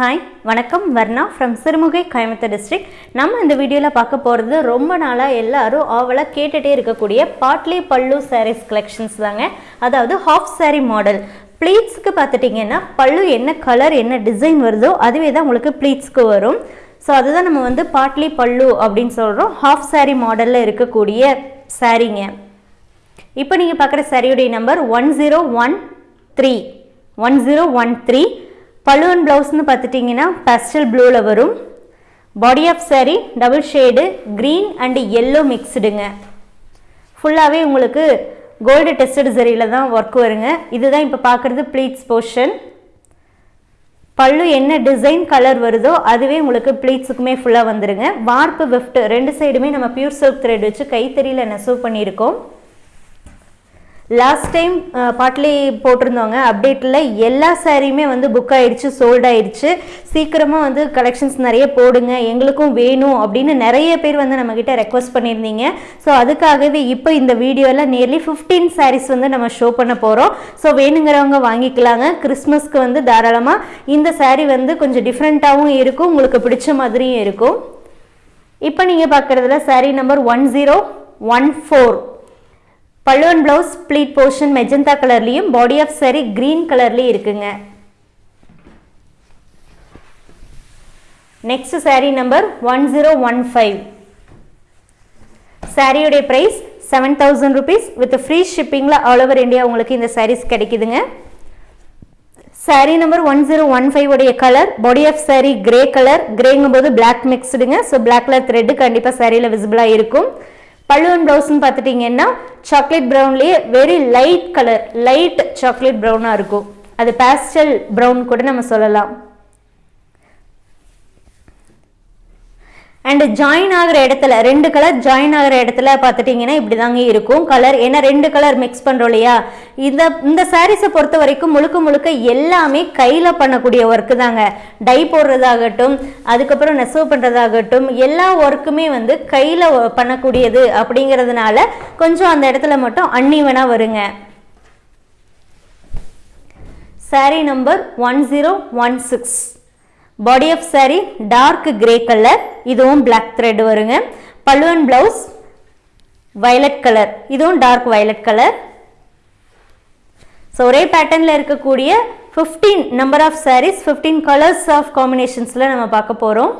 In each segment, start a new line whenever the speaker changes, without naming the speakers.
Hi வணக்கம். Varna from Sirumugai Coimbatore district நம்ம இந்த வீடியோவில் பார்க்க போகிறது ரொம்ப நாளாக எல்லாரும் ஆவலாக கேட்டுகிட்டே இருக்கக்கூடிய பாட்லி பல்லு சாரீஸ் கலெக்ஷன்ஸ் தாங்க. அதாவது ஹாஃப் சாரீ மாடல் ப்ளீட்ஸ்க்கு பார்த்துட்டிங்கன்னா பல்லு என்ன கலர் என்ன டிசைன் வருதோ அதுவே தான் உங்களுக்கு ப்ளீட்ஸ்க்கு வரும். ஸோ அதுதான் நம்ம வந்து பாட்லி பல்லு அப்படின்னு சொல்கிறோம் ஹாஃப் சாரீ மாடலில் இருக்கக்கூடிய சாரீங்க இப்போ நீங்கள் பார்க்குற சாரியுடைய number one zero one three one zero one three balloon ப்ளவுஸ்னு பார்த்துட்டிங்கன்னா பேஸ்டல் ப்ளூவில் வரும். Body of saree double shade green and yellow மிக்ஸ்டுங்க ஃபுல்லாகவே உங்களுக்கு கோல்டு டெஸ்டட் சரியில் தான் ஒர்க் வருங்க. இதுதான் இப்போ பார்க்குறது ப்ளீட்ஸ் போர்ஷன் பல்லு என்ன டிசைன் கலர் வருதோ அதுவே உங்களுக்கு ப்ளீட்ஸுக்குமே ஃபுல்லாக வந்துடுங்க வார்ப்பு விஃப்ட்டு ரெண்டு சைடுமே நம்ம பியூர் சில்க் த்ரெட் வச்சு கைத்தறியில் நெசவு பண்ணியிருக்கோம். லாஸ்ட் டைம் பாட்லி போட்டிருந்தோங்க அப்டேட்டில் எல்லா சாரியுமே வந்து புக் ஆகிடுச்சு சோல்ட் ஆயிடுச்சு. சீக்கிரமாக வந்து கலெக்ஷன்ஸ் நிறைய போடுங்க எங்களுக்கும் வேணும் அப்படின்னு நிறைய பேர் வந்து நம்மக்கிட்ட ரெக்வஸ்ட் பண்ணியிருந்தீங்க. ஸோ அதுக்காகவே இப்போ இந்த வீடியோவில் நியர்லி ஃபிஃப்டீன் சாரீஸ் வந்து நம்ம ஷோ பண்ண போகிறோம் ஸோ வேணுங்கிறவங்க வாங்கிக்கலாங்க. கிறிஸ்மஸ்க்கு வந்து தாராளமாக இந்த சாரீ வந்து கொஞ்சம் டிஃப்ரெண்ட்டாகவும் இருக்கும் உங்களுக்கு பிடிச்ச மாதிரியும் இருக்கும். இப்போ நீங்கள் பார்க்குறதுல sari number one zero one four பல்லுவன் பிளவுஸ் ப்ளீட் போர்ஷன் மெஜந்தா கலர்லேயும் பாடி ஆஃப் saree க்ரீன் கலர்லேயும் இருக்குங்க. Next saree number one zero one five சாரியுடைய price seven thousand rupees with free ஷிப்பிங்கில் all over India உங்களுக்கு இந்த சாரீஸ் கிடைக்குதுங்க. Saree number one zero one five உடைய colour body of saree grey colour கிரேங்கும் போது black மிக்ஸ்டுங்க so black colour thread கண்டிப்பாக சாரியில் விசிபிளாக இருக்கும். பல்லுவன் ப்ளவுஸ்ன்னு பார்த்துட்டிங்கன்னா chocolate ப்ரௌன்லேயே very light colour light chocolate ப்ரௌனாக இருக்கும். அது பேஸ்டல் ப்ரௌன் கூட நம்ம சொல்லலாம். அண்ட் ஜாயின் ஆகிற இடத்துல ரெண்டு கலர் ஜாயின் ஆகிற இடத்துல பார்த்துட்டிங்கன்னா இப்படி தாங்க இருக்கும். கலர் ஏன்னா ரெண்டு கலர் மிக்ஸ் பண்ணுறோம் இல்லையா? இந்த இந்த சாரீஸை பொறுத்த வரைக்கும் முழுக்க முழுக்க எல்லாமே கையில் பண்ணக்கூடிய ஒர்க்கு தாங்க. டை போடுறதாகட்டும் அதுக்கப்புறம் நெசவு பண்ணுறதாகட்டும் எல்லா ஒர்க்குமே வந்து கையில் பண்ணக்கூடியது அப்படிங்கிறதுனால கொஞ்சம் அந்த இடத்துல மட்டும் அன்னிவனாக வருங்க. Saree number one zero one six body of saree dark grey colour இதுவும் பிளாக் த்ரெட் வருங்க. பல்லுவன் பிளவுஸ் வயலட் கலர் இதுவும் டார்க் வயலட் கலர் ஸோ ஒரே பேட்டர்னில் இருக்கக்கூடிய fifteen number of sarees fifteen colours of காம்பினேஷன்ஸில் நம்ம பார்க்க போகிறோம்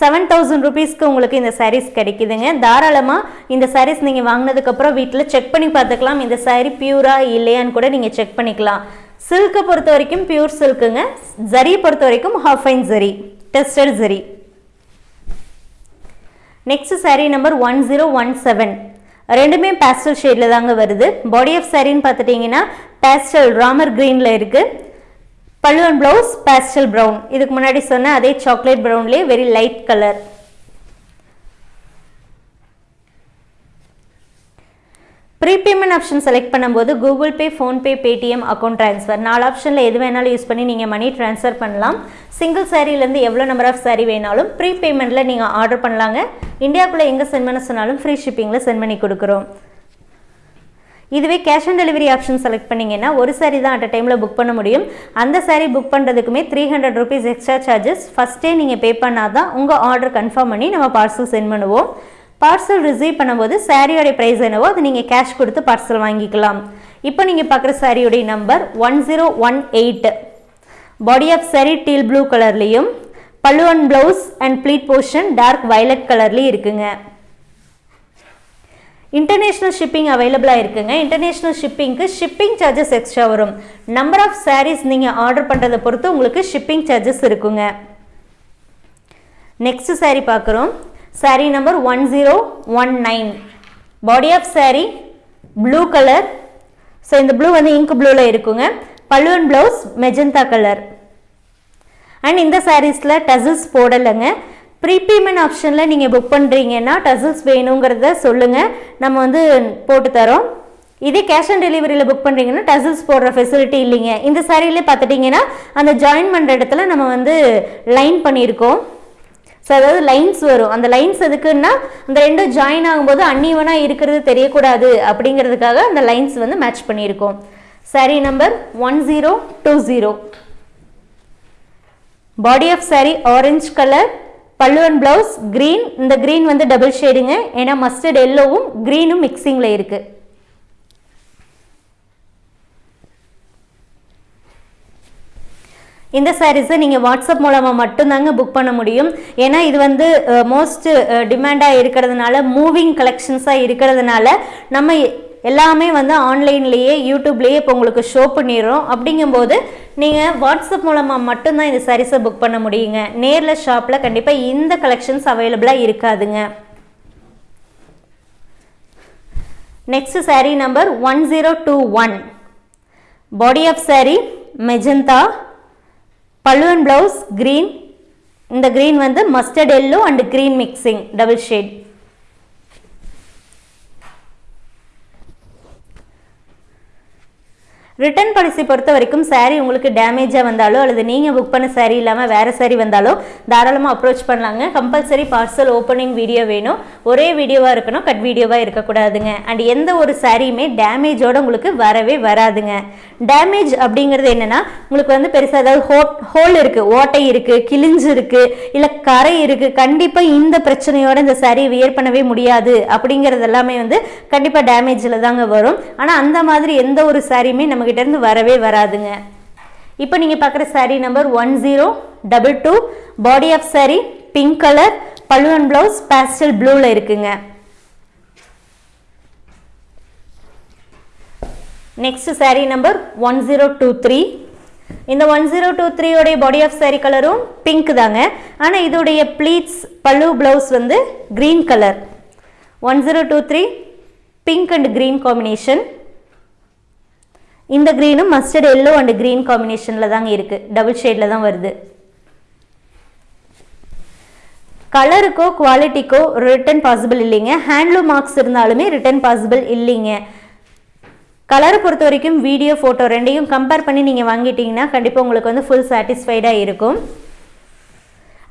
செவன் தௌசண்ட் ருபீஸ்க்கு உங்களுக்கு இந்த சாரீஸ் கிடைக்குதுங்க. தாராளமாக இந்த சாரீஸ் நீங்கள் வாங்கினதுக்கப்புறம் வீட்டில் செக் பண்ணி பார்த்துக்கலாம். இந்த சாரீ பியூரா இல்லையான்னு கூட நீங்கள் செக் பண்ணிக்கலாம். சில்க்கை பொறுத்த வரைக்கும் பியூர் சில்க்குங்க ஜரி பொறுத்த வரைக்கும் half fine zari. Tested zari. Next saree number one zero one seven ரெண்டுமே பேஸ்டல் ஷேடில் தாங்க வருது. பாடி ஆஃப் சாரின்னு பார்த்துட்டிங்கன்னா பேஸ்டல் ராமர் க்ரீனில் இருக்குது பல்லுவன் ப்ளவுஸ் பேஸ்டல் ப்ரௌன் இதுக்கு முன்னாடி சொன்ன அதே chocolate ப்ரௌன்லேயே very light colour prepayment option select பண்ணும்போது Google Pay PhonePe Paytm account transfer நாலு ஆப்ஷனில் எது வேணாலும் யூஸ் பண்ணி நீங்கள் மணி ட்ரான்ஸ்ஃபர் பண்ணலாம். சிங்கிள் சாரீலேருந்து எவ்வளோ நம்பர் ஆஃப் சாரீ வேணாலும் ப்ரீபேமெண்ட்டில் நீங்கள் ஆர்டர் பண்ணலாங்க. இந்தியாவுக்குள்ளே எங்கே சென்ட் பண்ண சொன்னாலும் ஃப்ரீ ஷிப்பிங்கில் சென்ட் பண்ணி கொடுக்குறோம். இதுவே cash on delivery option select பண்ணிங்கன்னா ஒரு சாரீ தான் அட் டைமில் புக் பண்ண முடியும். அந்த saree book பண்ணுறதுக்குமே three hundred rupees extra charges ஃபஸ்ட்டே நீங்கள் பே பண்ணால் தான் உங்கள் ஆர்டர் கன்ஃபார்ம் பண்ணி நம்ம பார்சல் சென்ட் பண்ணுவோம். பார்சல் ரிசீவ் பண்ணும்போது சாரியோடைய ப்ரைஸ் என்னவோ அது நீங்கள் கேஷ் கொடுத்து பார்சல் வாங்கிக்கலாம். இப்போ நீங்கள் பார்க்குற சாரியோடைய number one zero one eight body of saree teal blue கலர்லேயும் பல்லுவன் blouse and pleat portion dark violet கலர்லேயும் இருக்குங்க. இன்டர்நேஷ்னல் ஷிப்பிங் அவைலபிளாக இருக்குங்க. இன்டர்நேஷ்னல் ஷிப்பிங்க்கு ஷிப்பிங் சார்ஜஸ் எக்ஸ்ட்ரா வரும். நம்பர் ஆஃப் சாரீஸ் நீங்கள் ஆர்டர் பண்ணுறதை பொறுத்து உங்களுக்கு ஷிப்பிங் சார்ஜஸ் இருக்குங்க. நெக்ஸ்ட் saree பார்க்குறோம். Saree number one zero one nine body of saree blue colour so இந்த ப்ளூ வந்து இங்க் ப்ளூவில் இருக்குங்க. பல்லுவன் ப்ளவுஸ் மெஜந்தா கலர் அண்ட் இந்த சாரீஸில் டசில்ஸ் போடலைங்க. ப்ரீபேமெண்ட் ஆப்ஷனில் நீங்கள் புக் பண்ணுறீங்கன்னா டசில்ஸ் வேணுங்கிறத சொல்லுங்கள் நம்ம வந்து போட்டு தரோம். இதே கேஷ் ஆன் டெலிவரியில் புக் பண்ணுறீங்கன்னா டசில்ஸ் போடுற ஃபெசிலிட்டி இல்லைங்க. இந்த சாரியிலே பார்த்துட்டிங்கன்னா அந்த ஜாயின் பண்ணுற இடத்துல நம்ம வந்து லைன் பண்ணியிருக்கோம். ஸோ அதாவது லைன்ஸ் வரும். அந்த லைன்ஸ் எதுக்குன்னா அந்த ரெண்டும் ஜாயின் ஆகும்போது அன்னிவனாக இருக்கிறது தெரியக்கூடாது அப்படிங்கிறதுக்காக அந்த லைன்ஸ் வந்து மேட்ச் பண்ணியிருக்கோம். Saree number one zero two zero body of saree orange colour pallu and blouse green இந்த க்ரீன் வந்து டபுள் ஷேடுங்க ஏன்னா மஸ்டர்ட் எல்லோவும் க்ரீனும் மிக்சிங்கில் இருக்குது இந்த சாரீஸை நீங்கள் வாட்ஸ்அப் மூலமாக மட்டும்தாங்க புக் பண்ண முடியும். ஏன்னா இது வந்து மோஸ்ட் டிமாண்டாக இருக்கிறதுனால மூவிங் கலெக்ஷன்ஸாக இருக்கிறதுனால நம்ம எல்லாமே வந்து ஆன்லைன்லேயே யூடியூப்லேயே இப்போ உங்களுக்கு ஷோ பண்ணிடுறோம். அப்படிங்கும்போது நீங்கள் வாட்ஸ்அப் மூலமாக மட்டும்தான் இந்த சாரீஸை புக் பண்ண முடியுங்க. நேரில் ஷாப்பில் கண்டிப்பாக இந்த கலெக்ஷன்ஸ் அவைலபிளாக இருக்காதுங்க. Next saree number one zero two one body of saree magenta பல்லுவன் ப்ளவுஸ் க்ரீன் இந்த க்ரீன் வந்து mustard yellow and green mixing double shade return policy பொறுத்த வரைக்கும் சாரீ உங்களுக்கு டேமேஜாக வந்தாலோ அல்லது நீங்கள் புக் பண்ண சாரீ இல்லாமல் வேறு சாரீ வந்தாலோ தாராளமாக அப்ரோச் பண்ணலாங்க. கம்பல்சரி பார்சல் ஓப்பனிங் வீடியோ வேணும். ஒரே வீடியோவாக இருக்கணும் கட் வீடியோவாக இருக்கக்கூடாதுங்க. அண்ட் எந்த ஒரு சாரியுமே டேமேஜோடு உங்களுக்கு வரவே வராதுங்க. டேமேஜ் அப்படிங்கிறது என்னென்னா உங்களுக்கு வந்து பெருசாக ஏதாவது ஹோ ஹோல் இருக்குது ஓட்டை இருக்குது கிழிஞ்சு இருக்குது இல்லை கரை இருக்குது கண்டிப்பாக இந்த பிரச்சனையோடு இந்த சாரியை வியர் பண்ணவே முடியாது. அப்படிங்கிறது எல்லாமே வந்து கண்டிப்பாக டேமேஜில் தாங்க வரும். ஆனால் அந்த மாதிரி எந்த ஒரு சாரியுமே நம்ம இருந்து வரவே வராதுங்க. இப்போ நீங்கள் பார்க்குற sari number one zero double two body of sari pink colour பல்லுவன் அண்ட் ப்ளவுஸ் பேஸ்டல் ப்ளூவில் இருக்குங்க. Next sari number one zero two three இந்த ஒன் ஜீரோ டூ த்ரீயோடைய பாடி ஆஃப் சாரீ கலரும் பிங்க் தாங்க. ஆனால் இதோடைய ப்ளீட்ஸ் பல்லு ப்ளவுஸ் வந்து green colour one zero two three pink and green combination இந்த க்ரீனும் மஸ்டர்ட் எல்லோ அண்ட் க்ரீன் காம்பினேஷனில் தாங்க இருக்குது டபுள் ஷேடில் தான் வருது. கலருக்கோ குவாலிட்டிக்கோ ரிட்டர்ன் பாசிபிள் இல்லைங்க. ஹேண்ட்லூம் மார்க்ஸ் இருந்தாலுமே ரிட்டர்ன் பாசிபிள் இல்லைங்க. கலரை பொறுத்த வரைக்கும் வீடியோ ஃபோட்டோ ரெண்டையும் கம்பேர் பண்ணி நீங்கள் வாங்கிட்டீங்கன்னா கண்டிப்பாக உங்களுக்கு வந்து ஃபுல் சாட்டிஸ்ஃபைடாக இருக்கும்.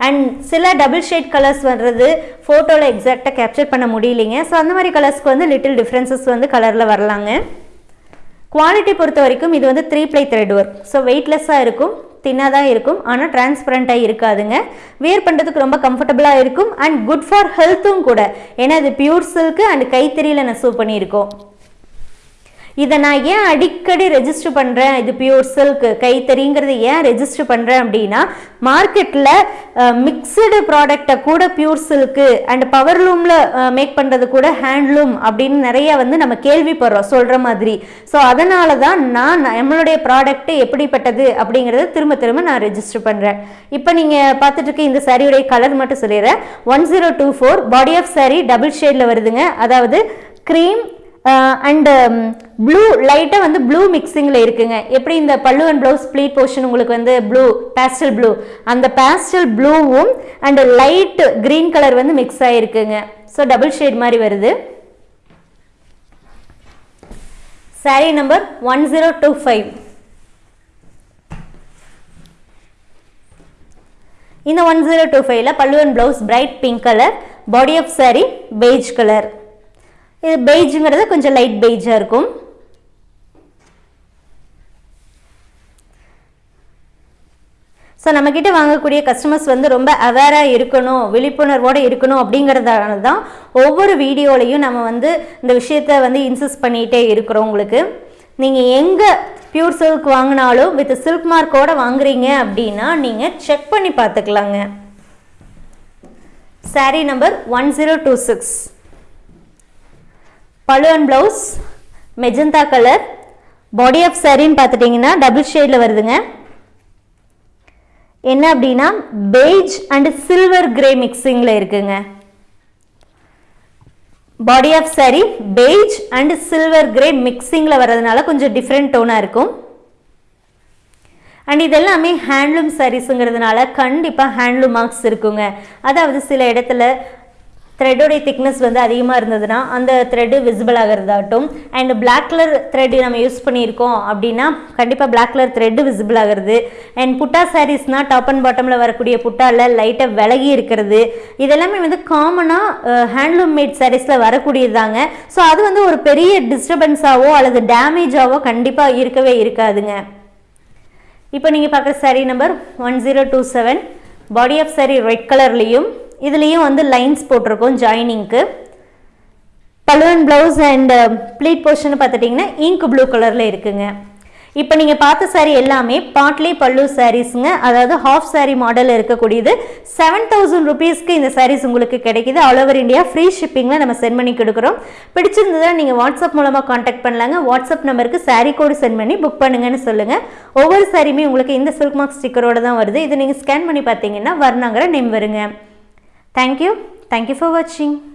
அண்ட் சில டபுள் ஷேட் கலர்ஸ் வர்றது ஃபோட்டோவில் எக்ஸாக்டாக கேப்சர் பண்ண முடியலைங்க. ஸோ அந்த மாதிரி கலர்ஸ்க்கு வந்து லிட்டில் டிஃப்ரென்சஸ் வந்து கலரில் வரலாங்க. குவாலிட்டி பொறுத்த வரைக்கும் இது வந்து three ply thread work so வெயிட்லெஸ்ஸாக இருக்கும் தின்னாக தான் இருக்கும் ஆனால் டிரான்ஸ்பரண்ட்டாக இருக்காதுங்க. வியர் பண்ணுறதுக்கு ரொம்ப கம்ஃபர்டபுளாக இருக்கும் அண்ட் குட் ஃபார் ஹெல்த்தும் கூட. ஏன்னா இது பியூர் சில்க்கு அண்ட் கைத்தறியில் நெசவு பண்ணியிருக்கோம். இதை நான் ஏன் அடிக்கடி ரெஜிஸ்டர் பண்ணுறேன் இது பியூர் சில்க் கைத்தறிங்கிறது ஏன் ரெஜிஸ்டர் பண்ணுறேன் அப்படின்னா மார்க்கெட்டில் மிக்சடு ப்ராடக்டை கூட பியூர் சில்க்கு அண்ட் பவர்லூமில் மேக் பண்ணுறது கூட ஹேண்ட்லூம் அப்படின்னு நிறைய வந்து நம்ம கேள்விப்படுறோம் சொல்கிற மாதிரி. ஸோ அதனால தான் நான் நம்மளுடைய ப்ராடக்ட்டு எப்படிப்பட்டது அப்படிங்கிறத திரும்ப திரும்ப நான் ரெஜிஸ்டர் பண்ணுறேன் இப்போ நீங்கள் பார்த்துட்டு இருக்க இந்த சாரியுடைய கலர் மட்டும் சொல்லிடுறேன். One zero two four body of saree double ஷேடில் வருதுங்க. அதாவது க்ரீம் அண்டு ப்ளூ லைட்டாக வந்து ப்ளூ மிக்சிங்கில் இருக்குங்க. எப்படி இந்த பல்லு அண்ட் ப்ளவுஸ் ப்ளீட் போர்ஷன் உங்களுக்கு வந்து ப்ளூ பேஸ்டல் ப்ளூ அந்த பேஸ்டல் ப்ளூவும் அண்டு லைட்டு க்ரீன் கலர் வந்து மிக்ஸ் ஆகிருக்குங்க ஸோ டபுள் ஷேட் மாதிரி வருது. Saree number one zero two five இந்த ஒன் ஜீரோ டூ ஃபைவ்ல pallu and blouse bright pink colour body of saree beige colour இது பெய்ஜுங்கிறது கொஞ்சம் லைட் பெய்ஜாக இருக்கும். ஸோ நம்மக்கிட்ட வாங்கக்கூடிய கஸ்டமர்ஸ் வந்து ரொம்ப அவேராக இருக்கணும் விழிப்புணர்வோடு இருக்கணும் அப்படிங்கிறதால தான் ஒவ்வொரு வீடியோலையும் நம்ம வந்து இந்த விஷயத்த வந்து இன்சிஸ்ட் பண்ணிகிட்டே இருக்கிறோம் உங்களுக்கு. நீங்கள் எங்கே பியூர் சில்க் வாங்கினாலும் வித் சில்க் மார்க்கோட வாங்குறீங்க அப்படின்னா நீங்கள் செக் பண்ணி பார்த்துக்கலாங்க. Sari number one zero two six பழு blouse magenta colour body of சாரின்னு பார்த்துட்டிங்கன்னா டபுள் ஷேடில் வருதுங்க. என்ன அப்படின்னா பெய்ஜ் அண்ட் சில்வர் கிரே மிக்சிங்கில் இருக்குங்க. Body of saree beige and silver grey மிக்சிங்கில் வர்றதுனால கொஞ்சம் டிஃப்ரெண்ட் டோனாக இருக்கும். அண்ட் இதெல்லாமே ஹேண்ட்லூம் சாரீஸுங்கிறதுனால கண்டிப்பாக ஹேண்ட்லூம் மார்க்ஸ் இருக்குங்க. அதாவது சில இடத்துல த்ரெட்டோடைய திக்னஸ் வந்து அதிகமாக இருந்ததுன்னா அந்த த்ரெட்டு விசிபிள் ஆகிறதாகட்டும். அண்ட் பிளாக் கலர் த்ரெட் நம்ம யூஸ் பண்ணியிருக்கோம் அப்படின்னா கண்டிப்பாக பிளாக் கலர் த்ரெட்டு விசிபிள் ஆகிறது. அண்ட் புட்டா சாரீஸ்னால் டாப் அண்ட் பாட்டமில் வரக்கூடிய புட்டாவில் லைட்டாக விலகி இருக்கிறது. இதெல்லாமே வந்து காமனாக ஹேண்ட்லூம் மேட் சாரீஸில் வரக்கூடியது தாங்க. ஸோ அது வந்து ஒரு பெரிய டிஸ்டர்பன்ஸாவோ அல்லது டேமேஜாவோ கண்டிப்பாக இருக்கவே இருக்காதுங்க. இப்போ நீங்கள் பார்க்குற saree number one zero two seven body of saree red கலர்லேயும் இதுலேயும் வந்து லைன்ஸ் போட்டிருக்கோம் ஜாயினிங்க்கு பலுவன் ப்ளவுஸ் அண்ட் ப்ளீட் போர்ஷன் பார்த்துட்டிங்கன்னா இங்க் ப்ளூ கலரில் இருக்குங்க. இப்போ நீங்கள் பார்த்த சாரீ எல்லாமே பாட்லி பல்லு சாரீஸுங்க அதாவது ஹாஃப் சாரீ மாடல் இருக்கக்கூடியது. செவன் தௌசண்ட் ருபீஸ்க்கு இந்த சாரீஸ் உங்களுக்கு கிடைக்குது. ஆல் ஓவர் இந்தியா ஃப்ரீ ஷிப்பிங்கில் நம்ம சென்ட் பண்ணி கொடுக்குறோம். பிடிச்சிருந்ததா நீங்கள் வாட்ஸ்அப் மூலமாக காண்டாக்ட் பண்ணலாங்க. வாட்ஸ்அப் நம்பருக்கு சாரீ கோடு சென்ட் பண்ணி புக் பண்ணுங்கன்னு சொல்லுங்கள் ஒவ்வொரு சாரியுமே உங்களுக்கு இந்த சில்க் மார்க் ஸ்டிக்கரோட தான் வருது. இதை நீங்கள் ஸ்கேன் பண்ணி பார்த்தீங்கன்னா வர்ணாங்கிற நேம் வருங்க. Thank you. Thank you for watching.